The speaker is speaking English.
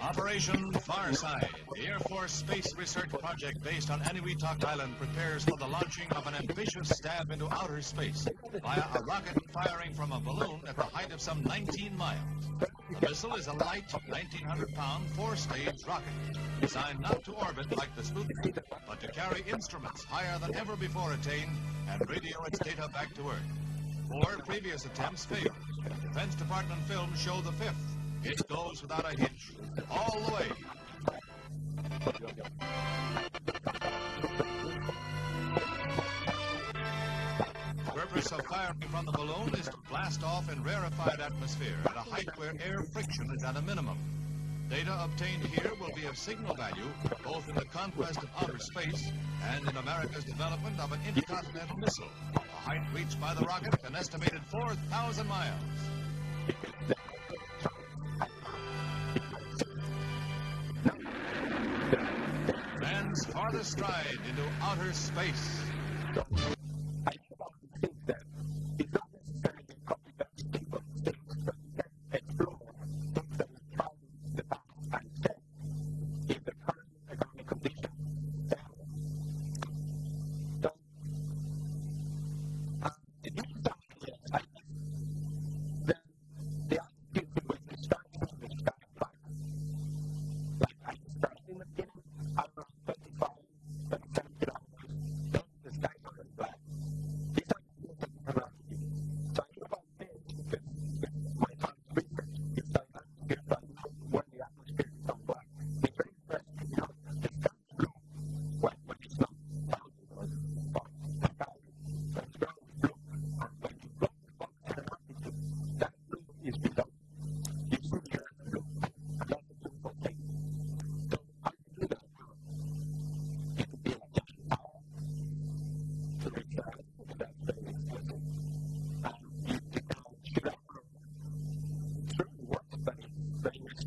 Operation Farside, the Air Force space research project based on Eniwetok Island prepares for the launching of an ambitious stab into outer space via a rocket firing from a balloon at the height of some 19 miles. The missile is a light, 1,900-pound, four-stage rocket, designed not to orbit like the Sputnik, but to carry instruments higher than ever before attained and radio its data back to Earth. Four previous attempts failed. Defense Department films show the fifth. It goes without a hitch, all the way. The purpose of firing from the balloon is to blast off in rarefied atmosphere at a height where air friction is at a minimum. Data obtained here will be of signal value both in the conquest of outer space and in America's development of an intercontinental missile, height reached by the rocket an estimated 4,000 miles. Man's farthest stride into outer space. ったり、それにし、